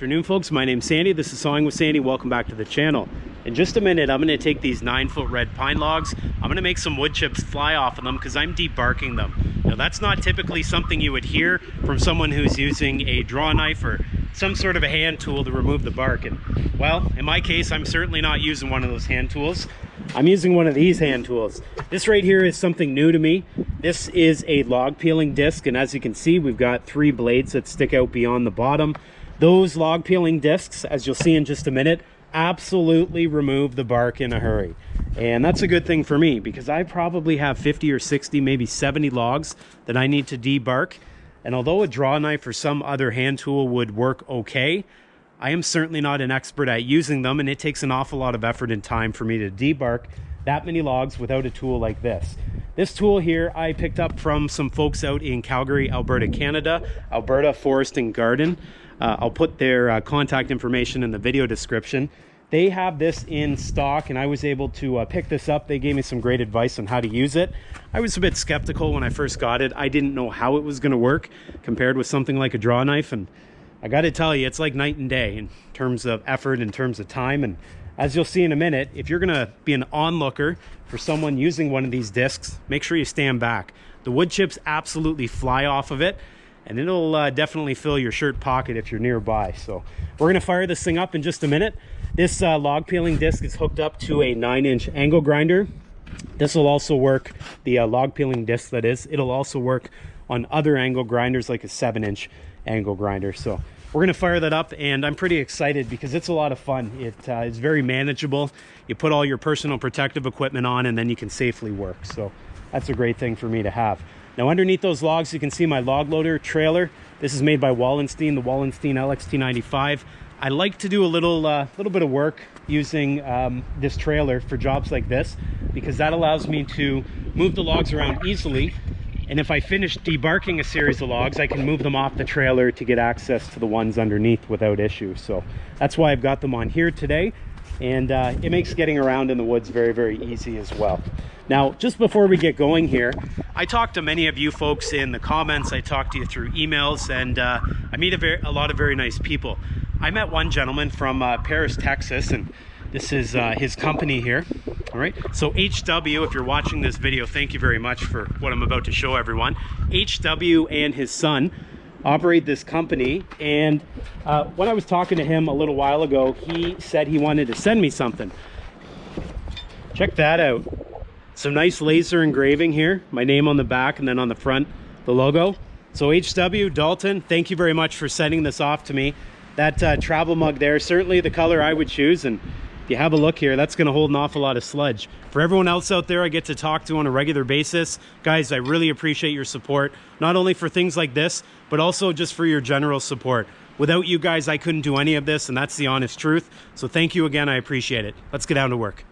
afternoon folks. My name's Sandy. This is Sawing with Sandy. Welcome back to the channel. In just a minute I'm going to take these nine foot red pine logs. I'm going to make some wood chips fly off of them because I'm debarking them. Now that's not typically something you would hear from someone who's using a draw knife or some sort of a hand tool to remove the bark. And well in my case I'm certainly not using one of those hand tools. I'm using one of these hand tools. This right here is something new to me. This is a log peeling disc and as you can see we've got three blades that stick out beyond the bottom those log peeling discs, as you'll see in just a minute, absolutely remove the bark in a hurry. And that's a good thing for me because I probably have 50 or 60, maybe 70 logs that I need to debark. And although a draw knife or some other hand tool would work okay, I am certainly not an expert at using them and it takes an awful lot of effort and time for me to debark that many logs without a tool like this. This tool here I picked up from some folks out in Calgary, Alberta, Canada, Alberta Forest and Garden. Uh, I'll put their uh, contact information in the video description. They have this in stock and I was able to uh, pick this up. They gave me some great advice on how to use it. I was a bit skeptical when I first got it. I didn't know how it was going to work compared with something like a draw knife. And I got to tell you, it's like night and day in terms of effort, in terms of time. And as you'll see in a minute, if you're to be an onlooker for someone using one of these discs, make sure you stand back. The wood chips absolutely fly off of it and it'll uh, definitely fill your shirt pocket if you're nearby. So we're gonna fire this thing up in just a minute. This uh, log peeling disc is hooked up to a nine inch angle grinder. This will also work, the uh, log peeling disc that is, it'll also work on other angle grinders like a seven inch angle grinder. So we're gonna fire that up and I'm pretty excited because it's a lot of fun. It uh, is very manageable. You put all your personal protective equipment on and then you can safely work. So that's a great thing for me to have. Now underneath those logs, you can see my log loader trailer. This is made by Wallenstein, the Wallenstein LXT95. I like to do a little, uh, little bit of work using um, this trailer for jobs like this because that allows me to move the logs around easily. And if I finish debarking a series of logs, I can move them off the trailer to get access to the ones underneath without issue. So that's why I've got them on here today and uh, it makes getting around in the woods very, very easy as well. Now, just before we get going here, I talked to many of you folks in the comments. I talked to you through emails, and uh, I meet a, very, a, lot of very nice people. I met one gentleman from uh, Paris, Texas, and this is uh, his company here. All right, so HW, if you're watching this video, thank you very much for what I'm about to show everyone. HW and his son operate this company. And uh, when I was talking to him a little while ago he said he wanted to send me something. Check that out. Some nice laser engraving here. My name on the back and then on the front the logo. So HW Dalton thank you very much for sending this off to me. That uh, travel mug there certainly the color I would choose. And you have a look here, that's gonna hold an awful lot of sludge. For everyone else out there I get to talk to on a regular basis, guys, I really appreciate your support, not only for things like this, but also just for your general support. Without you guys, I couldn't do any of this, and that's the honest truth. So thank you again, I appreciate it. Let's get down to work.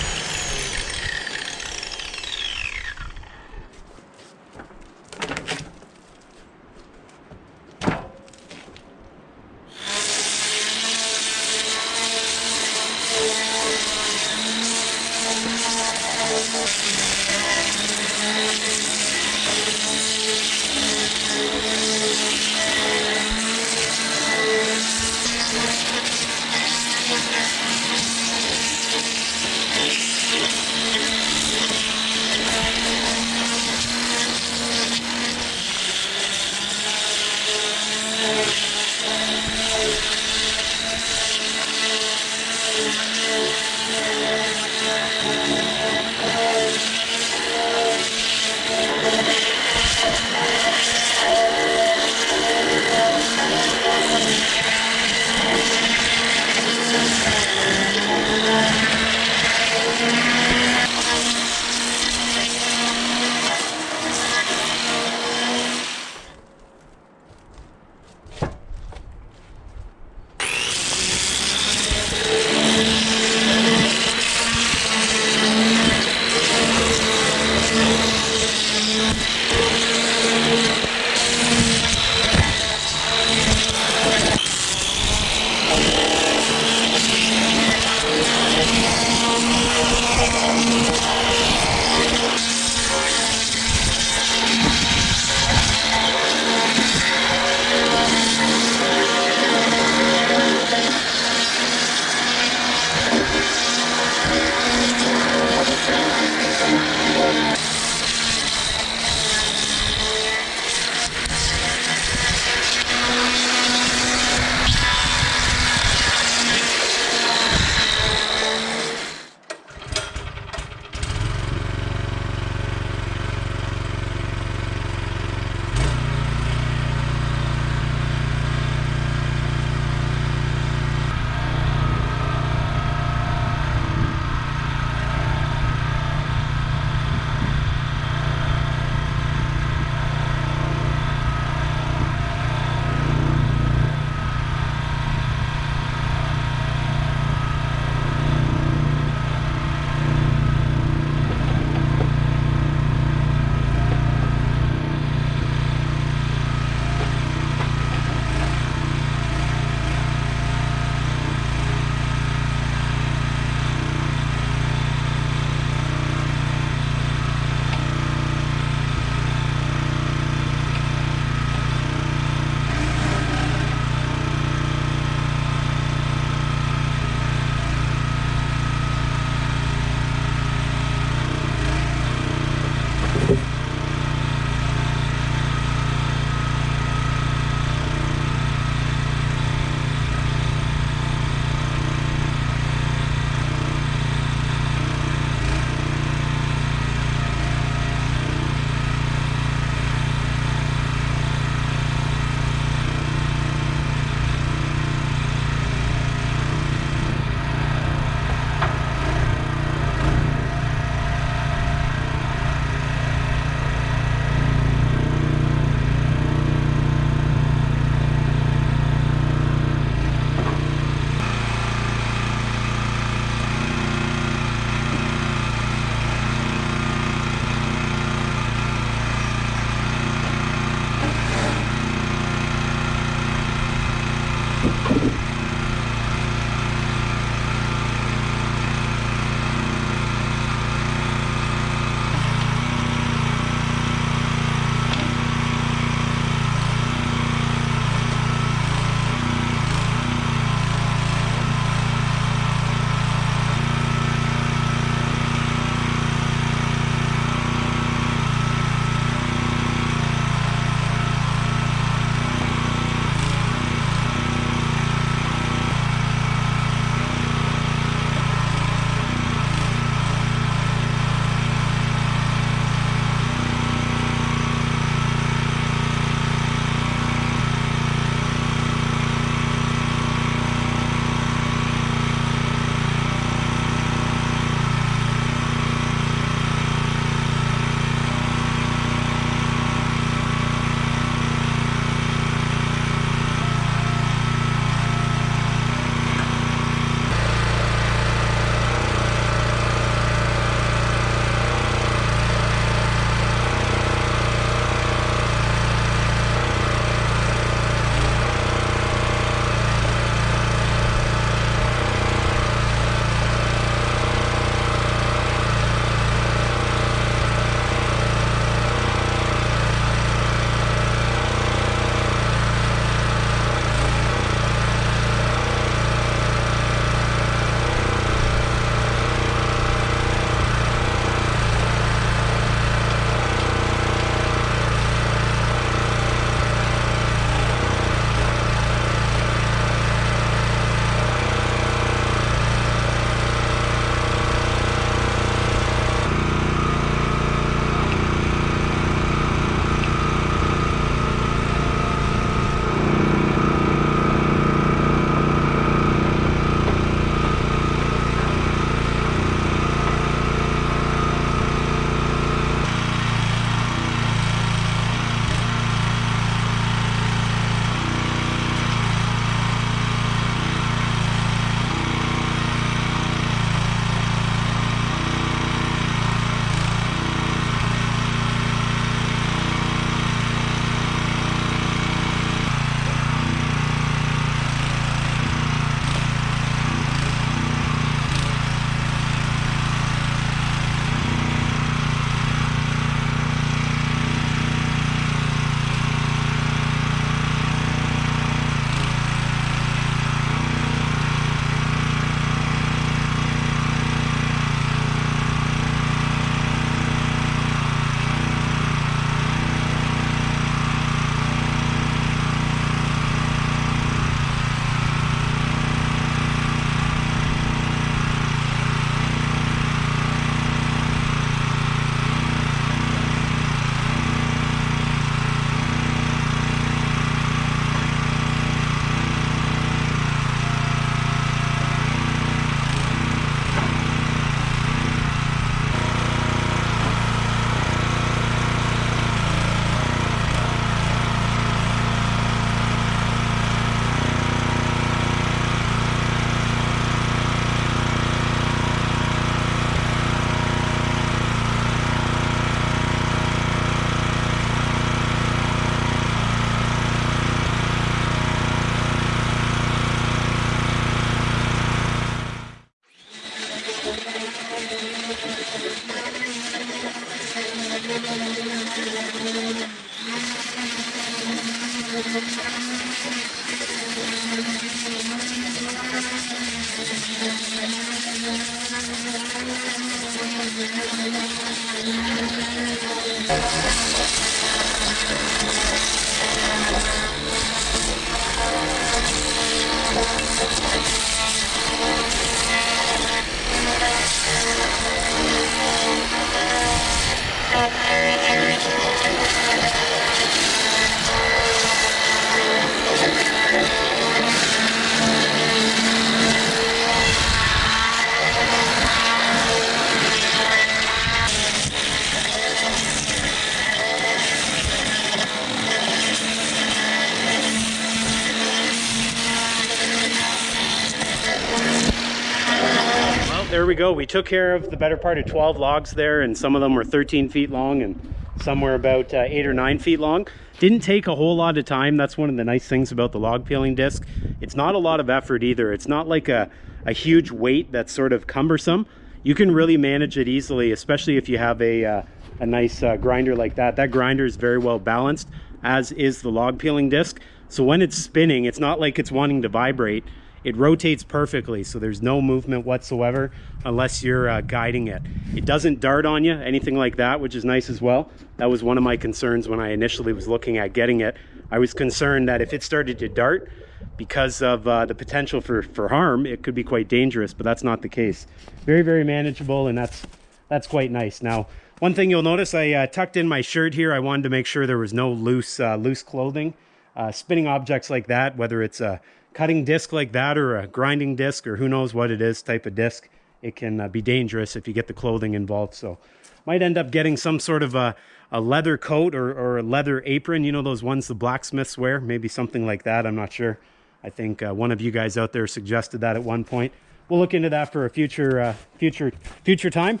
There we go. We took care of the better part of 12 logs there, and some of them were 13 feet long and some were about uh, 8 or 9 feet long. Didn't take a whole lot of time. That's one of the nice things about the log peeling disc. It's not a lot of effort either. It's not like a, a huge weight that's sort of cumbersome. You can really manage it easily, especially if you have a, uh, a nice uh, grinder like that. That grinder is very well balanced, as is the log peeling disc. So when it's spinning, it's not like it's wanting to vibrate it rotates perfectly, so there's no movement whatsoever unless you're uh, guiding it. It doesn't dart on you, anything like that, which is nice as well. That was one of my concerns when I initially was looking at getting it. I was concerned that if it started to dart, because of uh, the potential for, for harm, it could be quite dangerous, but that's not the case. Very, very manageable, and that's that's quite nice. Now, one thing you'll notice, I uh, tucked in my shirt here. I wanted to make sure there was no loose, uh, loose clothing. Uh, spinning objects like that, whether it's a cutting disc like that or a grinding disc or who knows what it is type of disc, it can uh, be dangerous if you get the clothing involved. So might end up getting some sort of a, a leather coat or, or a leather apron. You know those ones the blacksmiths wear? Maybe something like that. I'm not sure. I think uh, one of you guys out there suggested that at one point. We'll look into that for a future uh, future future time.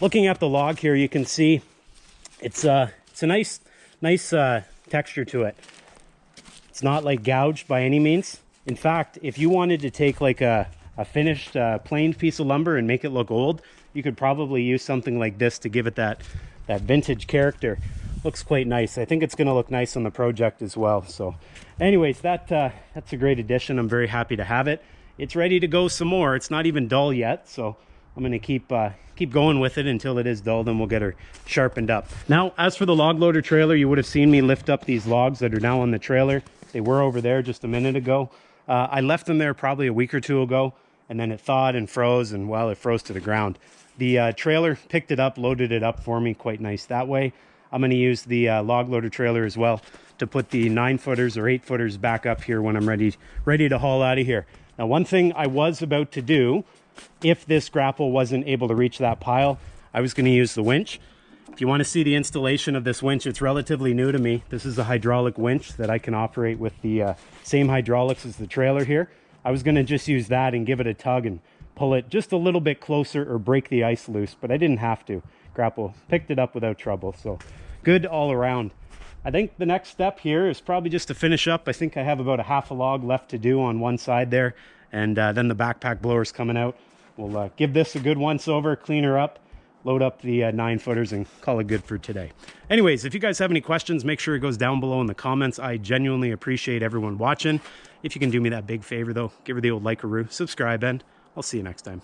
Looking at the log here, you can see it's uh it's a nice nice uh, texture to it. It's not like gouged by any means. In fact, if you wanted to take like a, a finished uh, planed piece of lumber and make it look old, you could probably use something like this to give it that, that vintage character. Looks quite nice. I think it's going to look nice on the project as well. So anyways, that uh, that's a great addition. I'm very happy to have it. It's ready to go some more. It's not even dull yet, so I'm going to keep uh, keep going with it until it is dull, then we'll get her sharpened up. Now, as for the log loader trailer, you would have seen me lift up these logs that are now on the trailer. They were over there just a minute ago. Uh, I left them there probably a week or two ago, and then it thawed and froze, and well, it froze to the ground. The uh, trailer picked it up, loaded it up for me, quite nice that way. I'm going to use the uh, log loader trailer as well to put the nine footers or eight footers back up here when I'm ready ready to haul out of here. Now, one thing I was about to do, if this grapple wasn't able to reach that pile, I was going to use the winch. If you want to see the installation of this winch, it's relatively new to me. This is a hydraulic winch that I can operate with the uh, same hydraulics as the trailer here. I was going to just use that and give it a tug and pull it just a little bit closer or break the ice loose, but I didn't have to. Grapple picked it up without trouble, so good all around. I think the next step here is probably just to finish up. I think I have about a half a log left to do on one side there, and uh, then the backpack blower's coming out. We'll uh, give this a good once over, clean her up, load up the uh, nine footers and call it good for today. Anyways, if you guys have any questions, make sure it goes down below in the comments. I genuinely appreciate everyone watching. If you can do me that big favor though, give her the old like a roo, subscribe, and I'll see you next time.